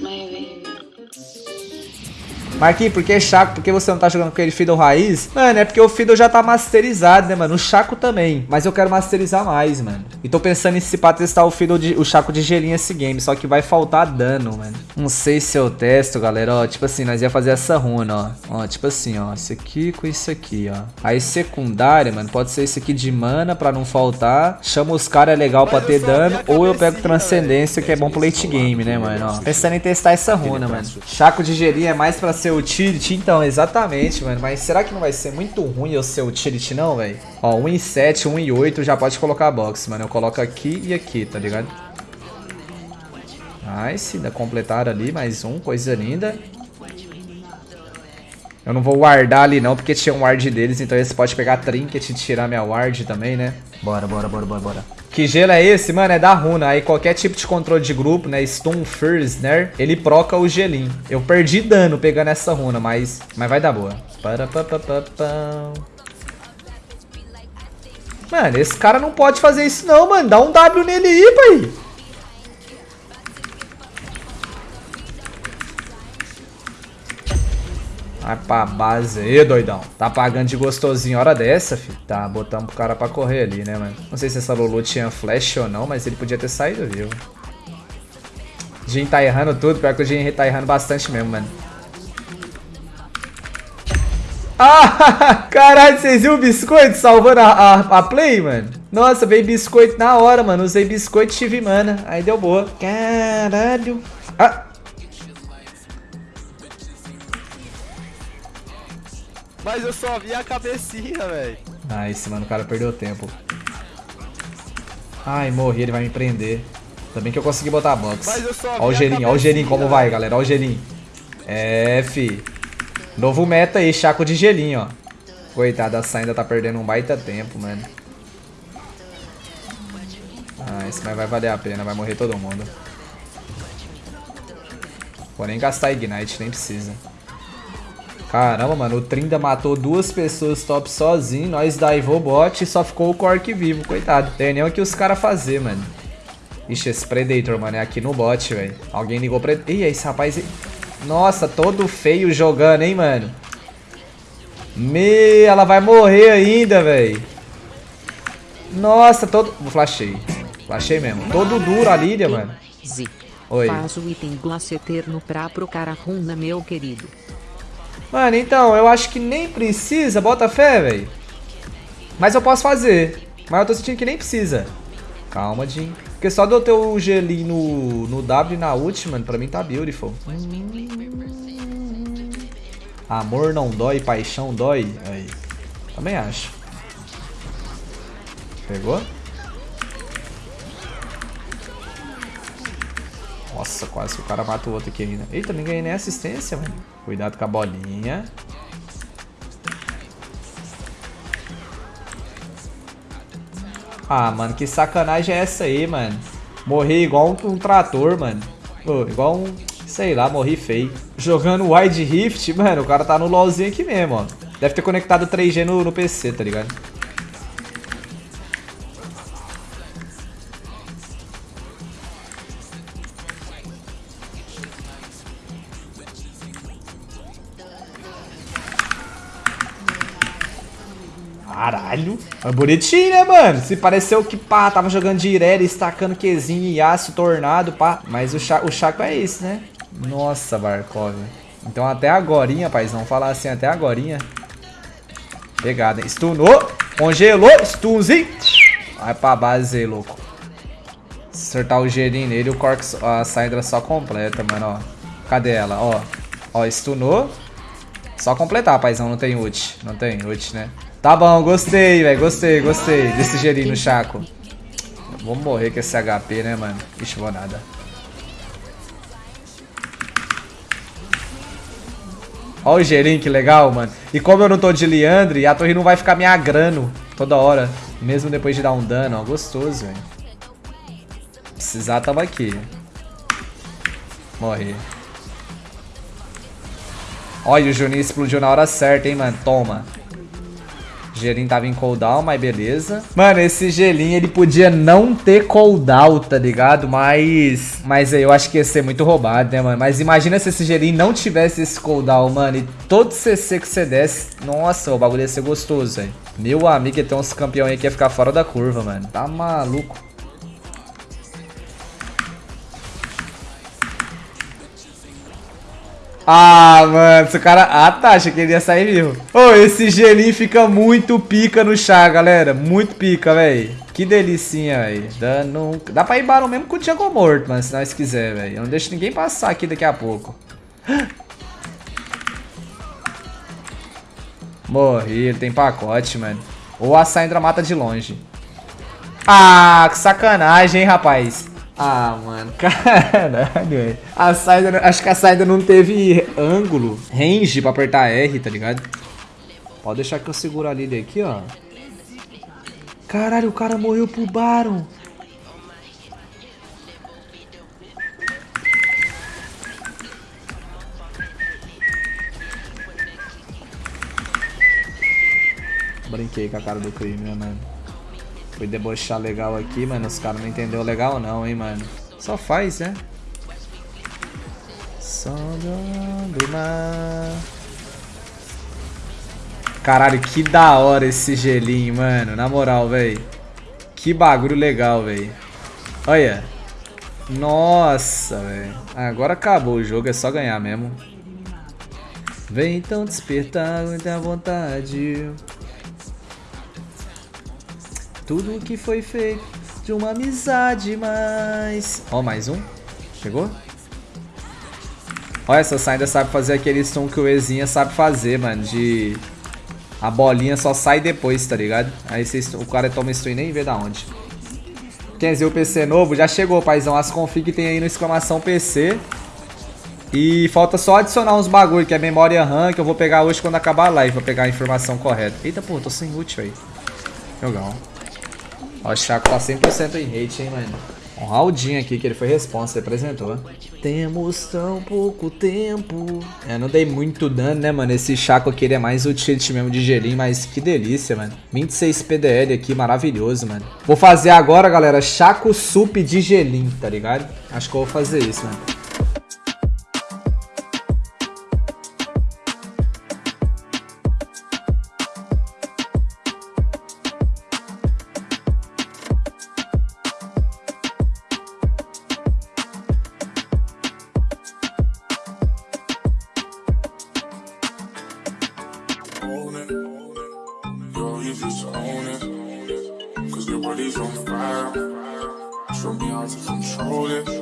maybe. Marquinhos, por que Chaco? Por que você não tá jogando com aquele Fiddle raiz? Mano, é porque o Fiddle já tá masterizado, né, mano? O Chaco também. Mas eu quero masterizar mais, mano. E tô pensando em se pra testar o Fiddle, de, o Chaco de gelinho esse game. Só que vai faltar dano, mano. Não sei se eu testo, galera. Ó, tipo assim, nós ia fazer essa runa, ó. Ó, tipo assim, ó. Isso aqui com isso aqui, ó. Aí secundária, mano, pode ser esse aqui de mana pra não faltar. Chama os caras é legal pra ter dano. Ou eu pego transcendência, que é bom pro late game, né, mano? Ó. Pensando em testar essa runa, mano. Chaco de gelinho é mais pra ser o Tirit, então, exatamente, mano. Mas será que não vai ser muito ruim eu ser o Tirit, não, velho? Ó, 1 em 7, 1 em 8, já pode colocar a box, mano. Eu coloco aqui e aqui, tá ligado? Nice, ainda completaram ali, mais um, coisa linda. Eu não vou wardar ali não, porque tinha um ward deles, então eles podem pegar trinket e tirar minha ward também, né? Bora, bora, bora, bora, bora. Que gelo é esse, mano? É da runa. Aí qualquer tipo de controle de grupo, né? Stun First, né? Ele proca o gelinho. Eu perdi dano pegando essa runa, mas, mas vai dar boa. Mano, esse cara não pode fazer isso não, mano. Dá um W nele aí, pai. Vai pra base aí, doidão. Tá pagando de gostosinho hora dessa, filho. Tá, botamos pro cara pra correr ali, né, mano? Não sei se essa Lulu tinha flash ou não, mas ele podia ter saído vivo. Jin tá errando tudo, pior que o Jin tá errando bastante mesmo, mano. Ah, caralho, vocês viram o biscoito salvando a, a, a, play, mano? Nossa, veio biscoito na hora, mano. Usei biscoito e tive mana. Aí deu boa. Caralho. Ah, Mas eu só vi a cabecinha, velho. Esse mano, o cara perdeu tempo. Ai, morri, ele vai me prender. Também que eu consegui botar a box. Mas eu só Ó o gelinho, ó o gelinho como vai, galera. Ó o gelinho. É, fi. Novo meta aí, chaco de gelinho, ó. Coitada, a ainda tá perdendo um baita tempo, mano. Ah, esse mas vai valer a pena, vai morrer todo mundo. Vou nem gastar Ignite, nem precisa. Caramba, mano, o Trinda matou duas pessoas top sozinho, nós daivou bot e só ficou o Cork vivo, coitado. Tem nem o que os caras fazer, mano. Ixi, esse Predator, mano, é aqui no bot, velho. Alguém ligou pra... Ih, esse rapaz... Nossa, todo feio jogando, hein, mano. Me, ela vai morrer ainda, velho. Nossa, todo... Flashei. Flashei mesmo. Todo duro a Lilia, mano. Oi. Faz o item Glace Eterno pra pro cara runa, meu querido. Mano, então, eu acho que nem precisa, bota fé, velho. Mas eu posso fazer. Mas eu tô sentindo que nem precisa. Calma, Jim. Porque só de eu ter o gelinho no, no W na ult, mano, pra mim tá beautiful. Amor não dói, paixão dói. Aí. Também acho. Pegou? Nossa, quase que o cara mata o outro aqui ainda. Eita, nem ganhei nem assistência, mano. Cuidado com a bolinha. Ah, mano, que sacanagem é essa aí, mano? Morri igual um, um trator, mano. Igual um... Sei lá, morri feio. Jogando Wide Rift, mano, o cara tá no LoLzinho aqui mesmo, ó. Deve ter conectado 3G no, no PC, tá ligado? Caralho. É bonitinho, né, mano? Se pareceu que, pá, tava jogando de Irelia, estacando Qzinho e aço, tornado, pá. Mas o, cha o Chaco é esse, né? Nossa, Barkov. Então até agorinha, paizão. Falar assim, até agorinha. Pegada, hein? Stunou. Congelou. Stunzinho. Vai pra base aí, louco. Acertar o gelinho nele, o Cork, a Syndra só completa, mano, ó. Cadê ela? Ó. Ó, stunou. Só completar, paizão. Não tem ult. Não tem ult, né? Tá bom, gostei, velho. Gostei, gostei desse gelinho no Chaco. Vamos morrer com esse HP, né, mano? Ixi, vou nada. Olha o gelinho, que legal, mano. E como eu não tô de Leandre, a torre não vai ficar me agrando toda hora. Mesmo depois de dar um dano, ó. Gostoso, velho. Precisar, tava aqui. Morri. Olha, o Juninho explodiu na hora certa, hein, mano. Toma. Gelinho tava em cooldown, mas beleza. Mano, esse gelinho ele podia não ter cooldown, tá ligado? Mas. Mas eu acho que ia ser muito roubado, né, mano? Mas imagina se esse gelinho não tivesse esse cooldown, mano. E todo CC que você desse. Nossa, o bagulho ia ser gostoso, velho. Meu amigo, tem uns campeões aí que ia ficar fora da curva, mano. Tá maluco. Ah, mano, esse cara... Ah, tá, achei que ele ia sair vivo. Ô, oh, esse gelinho fica muito pica no chá, galera. Muito pica, velho. Que delicinha, velho. Dando... Dá pra ir barão mesmo com o Thiago morto, mano, se nós quiser, velho. Eu não deixo ninguém passar aqui daqui a pouco. Morri, ele tem pacote, mano. Ou a Sandra mata de longe. Ah, que sacanagem, hein, rapaz. Ah, mano, caralho, A saída, acho que a saída não teve ângulo, range pra apertar R, tá ligado? Pode deixar que eu seguro a Lily aqui, ó. Caralho, o cara morreu pro Baron. Brinquei com a cara do crime, né, mano? Fui debochar legal aqui, mano. Os caras não entenderam legal não, hein, mano. Só faz, né? Só do mar. Caralho, que da hora esse gelinho, mano. Na moral, velho. Que bagulho legal, velho. Olha. Nossa, velho. Agora acabou o jogo, é só ganhar mesmo. Vem então despertar muita vontade. Tudo que foi feito de uma amizade, mas... Ó, mais um. Chegou? Olha, essa ainda sabe fazer aquele stun que o Ezinha sabe fazer, mano. De... A bolinha só sai depois, tá ligado? Aí cês... o cara toma stun e nem vê da onde. Quer dizer, o PC novo já chegou, paizão. As config tem aí no exclamação PC. E falta só adicionar uns bagulho, que é memória RAM, que eu vou pegar hoje quando acabar a live, pra pegar a informação correta. Eita, pô, tô sem ult, velho. Legal. Ó, o Chaco tá 100% em hate, hein, mano. Um Raudinho aqui, que ele foi responsa, representou. Temos tão pouco tempo. É, não dei muito dano, né, mano? Esse Chaco aqui, ele é mais o tilt mesmo de gelinho, mas que delícia, mano. 26 PDL aqui, maravilhoso, mano. Vou fazer agora, galera, Chaco Sup de gelinho, tá ligado? Acho que eu vou fazer isso, mano. On fire. Show me how to control it.